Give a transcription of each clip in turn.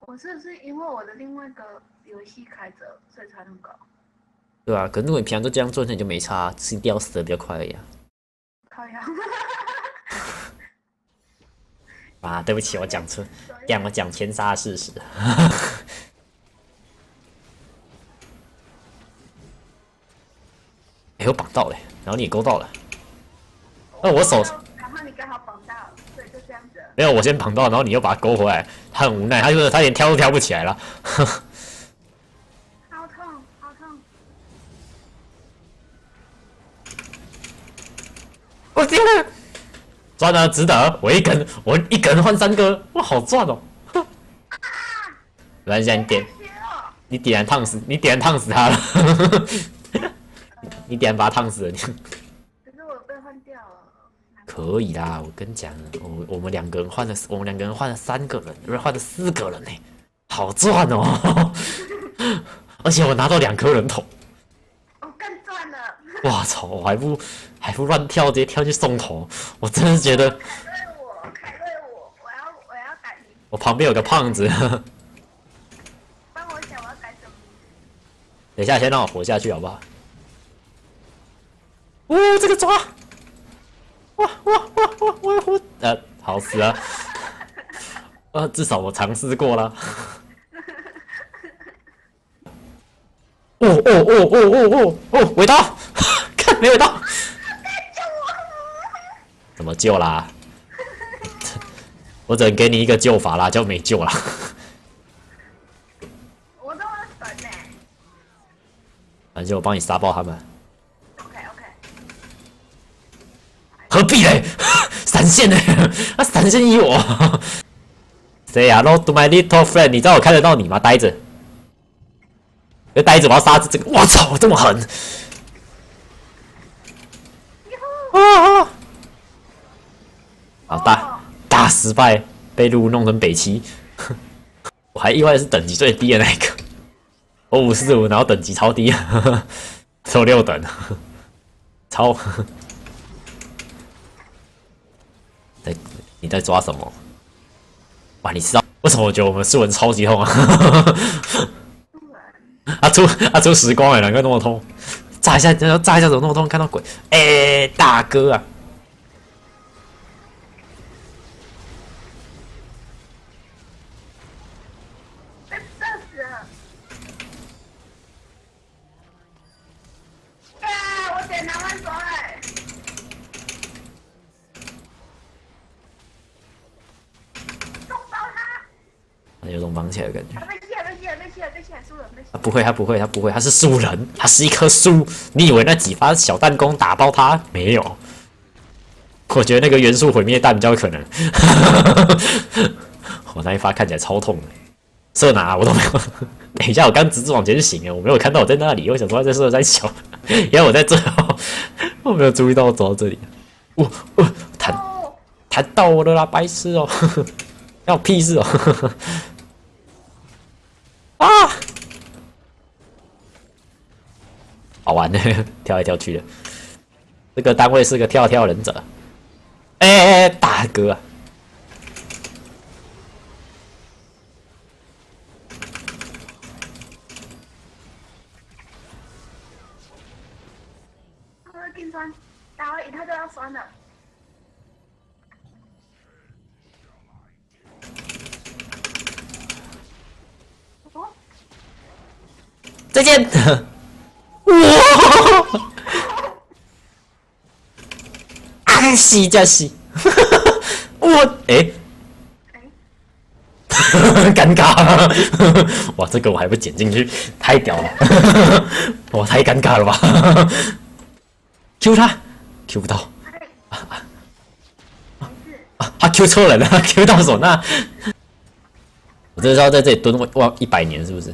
我是不是因为我的另外一个游戏开着，所以才那么搞？对啊，可是如果你平常都这样做，那你就没差，吃掉死的比较快而已啊。靠呀！啊，对不起，我讲错，让我讲天杀的事实。哎，我绑到了，然后你也勾到了。那我手，然后你刚好绑到，对就这样子。没有，我先绑到，然后你又把它勾回来，他很无奈，他就是他连跳都跳不起来了。好痛，好痛！我天哪！赚了，值得！我一根，我一根换三个，哇，好赚哦！来，现在你点，你点燃烫死，你点燃烫死他了。你点把他烫死了。可以啦，我跟你讲，我我们两个人换了，我们两个人换了三个人，不是换了四个人呢，好赚哦！而且我拿到两颗人头。我更赚了！哇操！我还不还不乱跳，直接跳去送头，我真是觉得。凯瑞我，凯瑞我，我要我要改名。我旁边有个胖子。帮我想我要改什么？等一下，先让我活下去好不好？哦，这个抓！哇哇哇哇！我要活，呃，好死啊！呃，至少我尝试过了。哦哦哦哦哦哦哦！尾刀，看没尾刀。怎么救啦？我只能给你一个救法啦，就没救了。我都要死呢。反正我帮你杀爆他们。何必嘞？闪现呢？他闪现依我。Say hello to my little friend，你知道我看得到你吗？呆着，别呆着，我要杀这个。我操，这么狠！啊！好大大失败，被路弄成北七。我还意外的是等级最低的那个，我五四五，然后等级超低，只有六等，超。你在抓什么？哇！你知道为什么我觉得我们四文超级痛啊？啊出啊出时光哎，难怪那么痛！炸一下，炸一下怎么那么痛？看到鬼！哎，大哥啊！有种绑起来的感觉。啊不会，他不会，他不会，他是树人，他是一棵树。你以为那几发小弹弓打爆他？没有。我觉得那个元素毁灭弹比较可能。我那一发看起来超痛的，射哪我都没有。等一下，我刚直直往前行啊，我没有看到我在那里。我想说在射在小，因为我在这。我没有注意到我走到这里。我我弹弹到我了啦，白痴哦！要屁事哦！啊！好玩的，跳来跳去的。这个单位是个跳跳忍者。哎哎哎，大哥会更酸，打了一套就要酸了。再见！哇！安西加西！我哎，尴尬！哇，这个我还不剪进去，太屌了！我，太尴尬了吧？Q 他，Q 不到。啊，他 Q 错人了，Q 到手那。我这是要在这里蹲哇一百年是不是？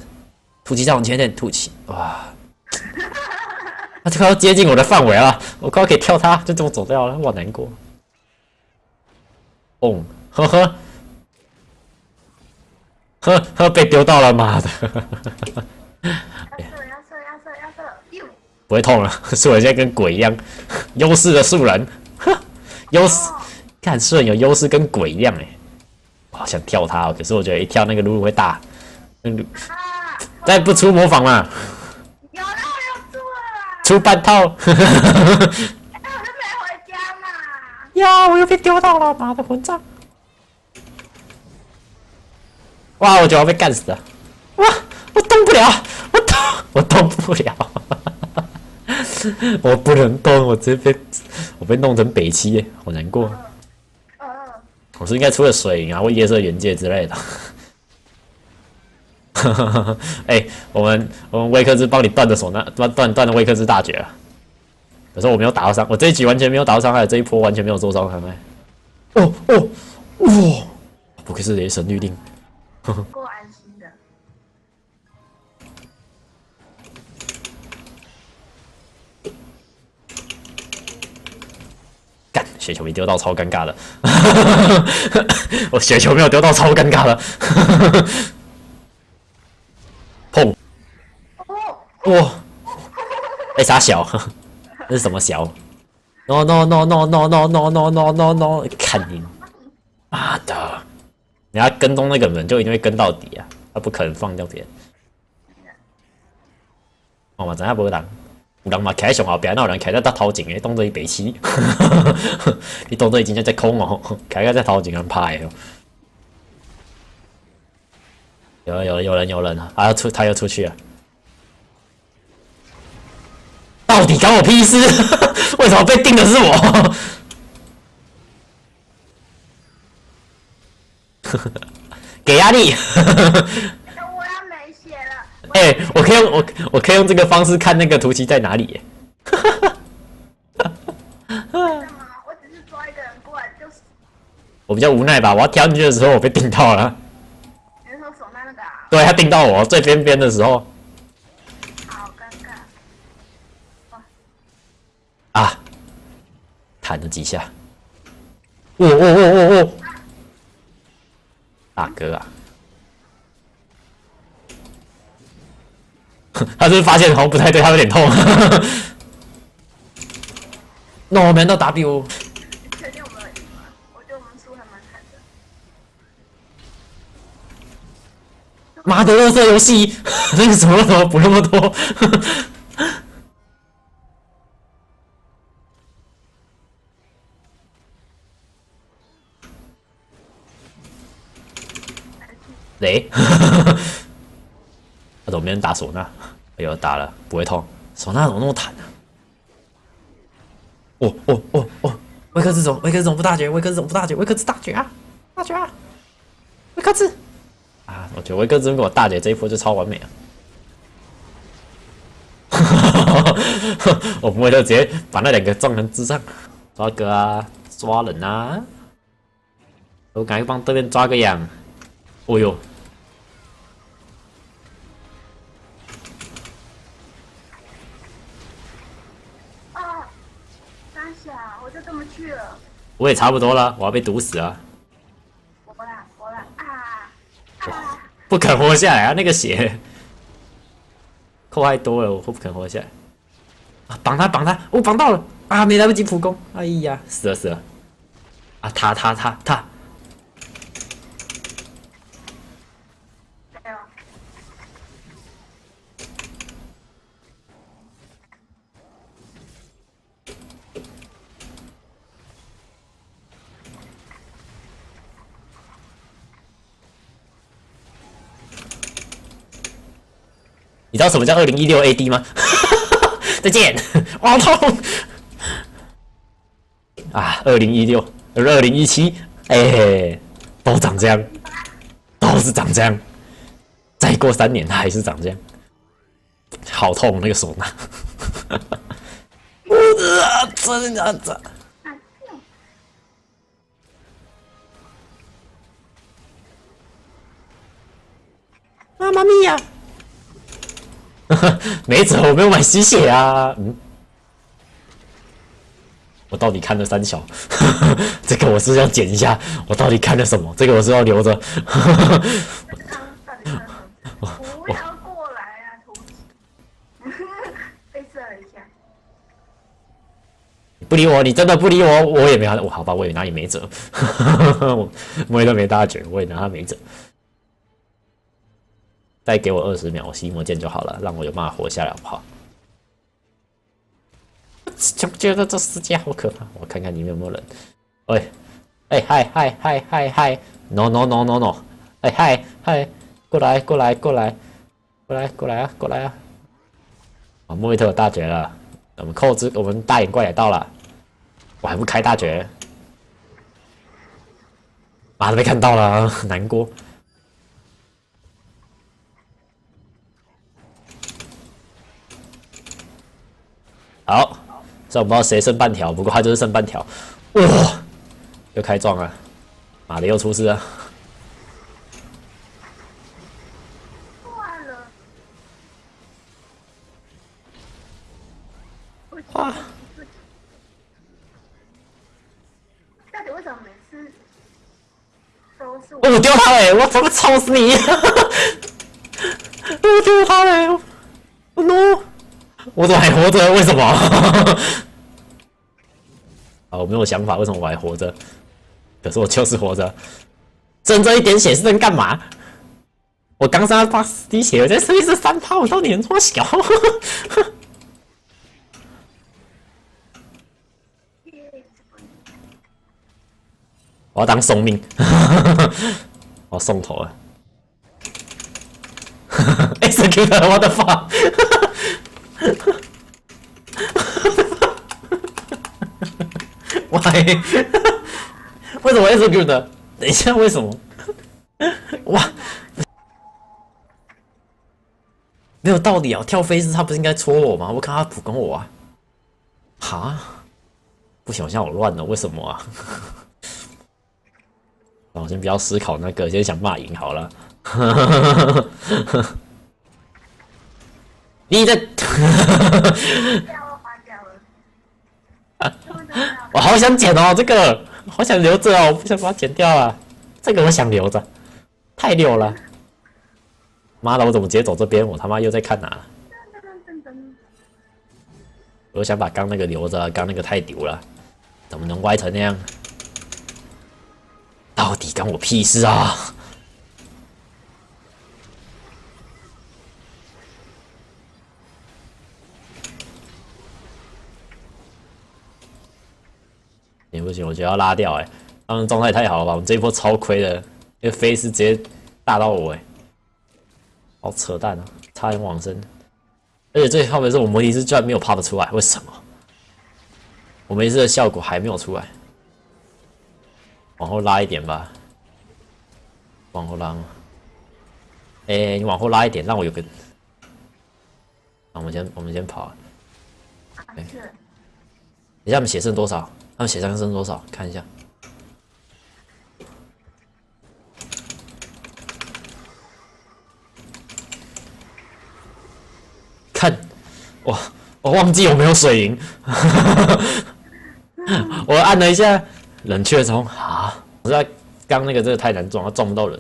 吐气再往前点，吐气，哇！他快要接近我的范围了，我快要可以跳他，就这么走掉了，我难过。哦，呵呵，呵呵，被丢到了，妈的！要射，要射，要射，要射！不会痛了，是我现在跟鬼一样，优势的素人，优势，看素人有优势跟鬼一样哎，我好想跳他哦，可是我觉得一跳那个露露会大。嗯，啊！再不出模仿嘛，有了，我要出了啦！出半套。哎，我就没回家嘛。呀，我又被丢到了，妈的混账！哇，我就要被干死了。哇，我动不了，我动，我动不了。我不能动，我直接被我被弄成北七，好难过。呃，我是应该出了水银啊，或夜色原界之类的。哎、我们我们威克兹帮你断的手那断断断了威克兹大绝了，可是我没有打到伤，我这一局完全没有打到伤害，这一波完全没有受伤害。哦哦哇！不愧是雷神律令，够安心的。干雪球没丢到，超尴尬的。我雪球没有丢到，超尴尬的。砰！哦，哇！哎，啥小？那是什么小？No no no no no no no no no no no！看你，妈的！你要跟踪那个人，就一定会跟到底啊！他不可能放掉别人。哦嘛，知影无人，有人嘛徛喺上后边，那有人徛在搭头前的，当做伊白痴。你当做伊真正在空哦，徛在头前安拍的哦。有了有人有人，他要出他又出去了。到底关我屁事？为什么被定的是我？给压力！我要没血了。哎、我可以用我我可以用这个方式看那个图奇在哪里耶？干嘛？我只是抓一个人过来就是。我比较无奈吧，我要跳进去的时候我被定到了？对他盯到我最边边的时候好尴尬。啊，弹了几下，哦哦哦哦哦，大哥啊！他是不是发现好像不太对，他有点痛。那我们到 W，妈的，乐色游戏，那个什么什么补那么多？雷 他怎么没人打唢呐？哎呦，打了不会痛，唢呐怎么那么弹呢、哦哦哦哦，维克兹怎么威克兹怎么不大绝？维克兹怎么不大绝？维克兹大绝啊！大绝啊！维克兹！我觉得威克兹跟我大姐这一波就超完美啊！我不会就直接把那两个撞成智障，抓哥啊，抓人啊！我赶快帮对面抓个羊。哦呦，啊！三小，我就这么去了。我也差不多了，我要被毒死啊！我啦，我啦啊啊！不肯活下来啊！那个血扣太多了，我不肯活下来。啊，绑他，绑他！我、绑到了啊！没来不及普攻，哎呀，死了死了！啊，他他他他！没有。你知道什么叫二零一六 AD 吗？再见，我好痛！啊，二零一六，二零一七，哎，都长这样，都是长这样。再过三年，它还是长这样，好痛那个手拿。我的真的的，妈妈咪呀！没辙，我没有买吸血啊。嗯，我到底看了三小？这个我是要剪一下。我到底看了什么？这个我是要留着。不要过来啊！被射了一下。不不理我，你真的不理我，我也没他，我好吧，我也拿你没辙，我我也都没大绝，我也拿他没辙。再给我二十秒，我吸魔剑就好了，让我有办法活下来，好不好？就觉得这世界好可怕，我看看里面有没有人。喂，哎嗨嗨嗨嗨嗨，no no no no no，哎嗨嗨，过来过来过来，过来过来啊过来啊！啊，莫维特有大绝了，我们扣子我们大眼怪也到了，我还不开大绝，妈的被看到了，难过。好，虽然我不知道谁剩半条，不过他就是剩半条。哇，又开撞了，妈的又出事了。坏了，哇，到底为什么每次都是我？我丢他嘞！我怎么操死你！我丢他嘞！我 no！我怎么还活着？为什么？啊，我没有想法，为什么我还活着？可是我就是活着，挣这一点血是能干嘛？我刚杀八十滴血，我在这里是三炮，我到底能多小？我要当送命，我送头了。Execute what the Why？为什么 execute？等一下，为什么？哇，没有道理啊！跳飞是他不是应该戳我吗？我看他普攻我啊！哈？不行，我现在好乱了，为什么啊？我先不要思考那个，先想骂赢好了。你在？我好想剪哦，这个好想留着哦，我不想把它剪掉啊。这个我想留着，太溜了。妈的，我怎么直接走这边？我他妈又在看哪？我想把刚那个留着，刚那个太丢了，怎么能歪成那样？到底关我屁事啊！也不行，我觉得要拉掉哎，他们状态太好了吧？我们这一波超亏的，那个飞是直接大到我哎，好扯淡啊！差点往生，而且最后面是我魔力师居然没有 pop 出来，为什么？我魔力师的效果还没有出来。往后拉一点吧，往后拉。哎，你往后拉一点，让我有个。那我们先，我们先跑。哎，你下我们血剩多少？他们血量剩多少？看一下。看，我我忘记有没有水银，我按了一下。冷却中啊！我在刚那个真的太难撞，他撞不到人，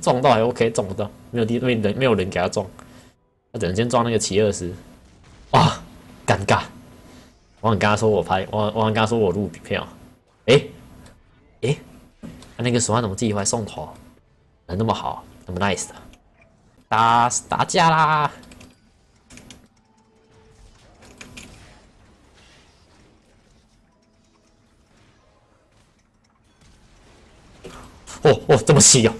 撞到还 OK，撞不到，没有地没人没有人给他撞，他只能先撞那个奇二斯。哇，尴尬！我想跟他说我拍，我我想跟他说我录片啊。哎哎，他那个手环怎么自己会送头？人那么好，那么 nice 的，打打架啦！哦哦，这么细哦！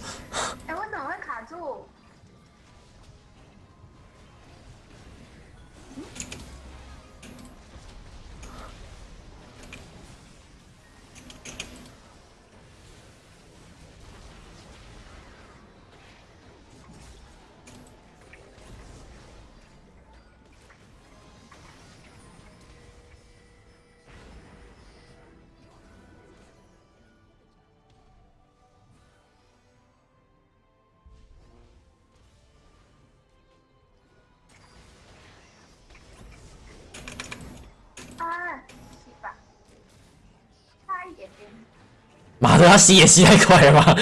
妈的，他吸也吸太快了吧！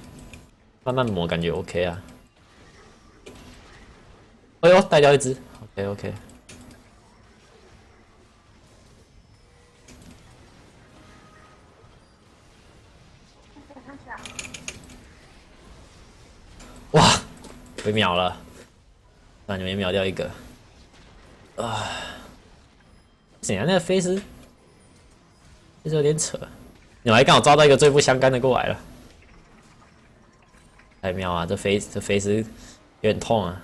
慢慢磨，感觉 OK 啊。哎呦，带掉一只，OK OK。哇，被秒了，那你们也秒掉一个。啊，怎样？那个飞尸，飞尸有点扯。你们还刚好抓到一个最不相干的过来了，太妙啊！这飞这飞石有点痛啊。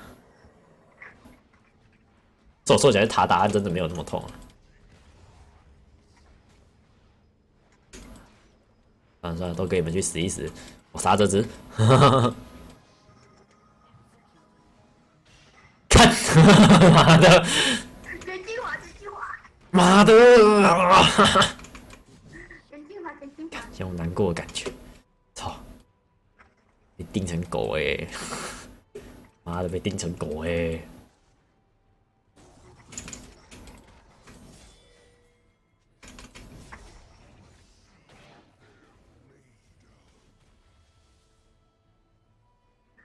这我说起来，塔答案真的没有那么痛啊。算了算了，都给你们去死一死，我杀这只。看，妈的，真精华，真精华，妈的！真精华，真精华。像我难过的感觉，操！被叮成狗哎、妈的被叮成狗哎、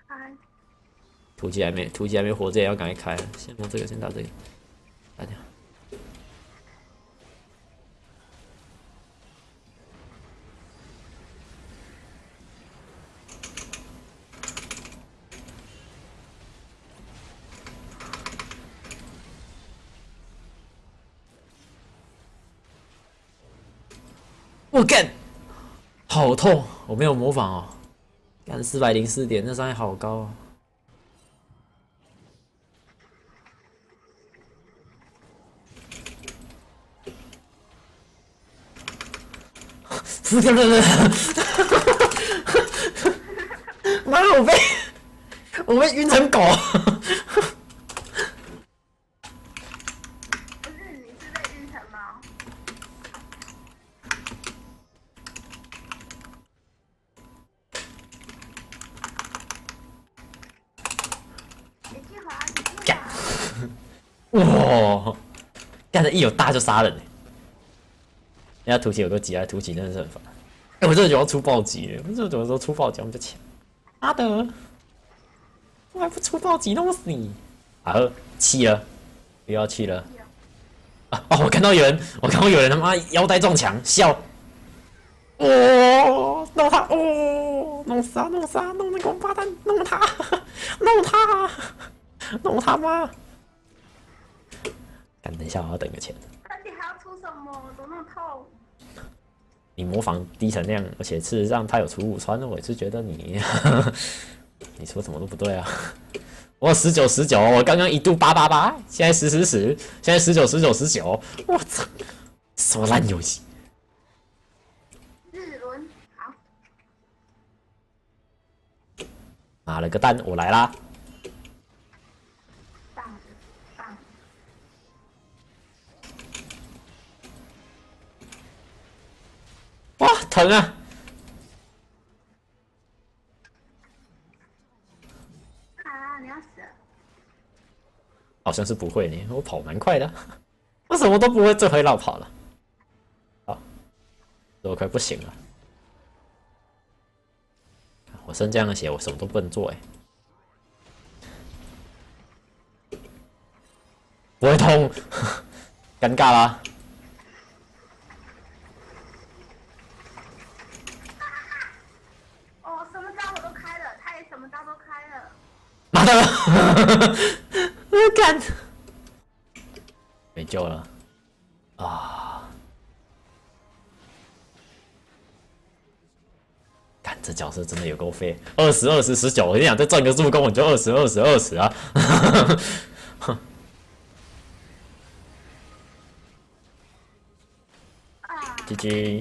开，突击还没突击还没活着，也要赶快开。先弄这个，先打这个，打掉。我干，好痛！我没有模仿哦，干四百零四点，那伤害好高啊！不对不对，妈，我被我被晕成狗。不是你是被晕成猫？真精华，真精华。哇！一有大就杀人、欸，人家突起有个急啊突起真的是很烦。哎、我真的喜欢出暴击、我这怎么说出暴击我们就抢？妈的！我还不出暴击弄死你！啊，气了，不要气了。啊哦！我看到有人，我看到有人他妈腰带撞墙，笑。哦，弄他！哦，弄死他！弄死他！弄那个王八蛋！弄他！弄他！弄他妈！干，等一下，我要等个钱。那你还要出什么？怎么那么痛？你模仿低成那样，而且事实上他有出五穿，我也是觉得你，你说什么都不对啊！我十九十九，我刚刚一度八八八，现在十十十，现在十九十九十九，我操，什么烂游戏！日轮，好，妈了个蛋，我来啦！哇，疼啊！啊，你要死了！好像是不会呢，我跑蛮快的，我什么都不会，这回绕跑了。好，这我快不行了。我生这样的血，我什么都不能做哎。不会痛，尴尬啦。的有够废，二十二十十九，我跟你讲，再赚个助攻，我就二十二十二十啊！啊，GG。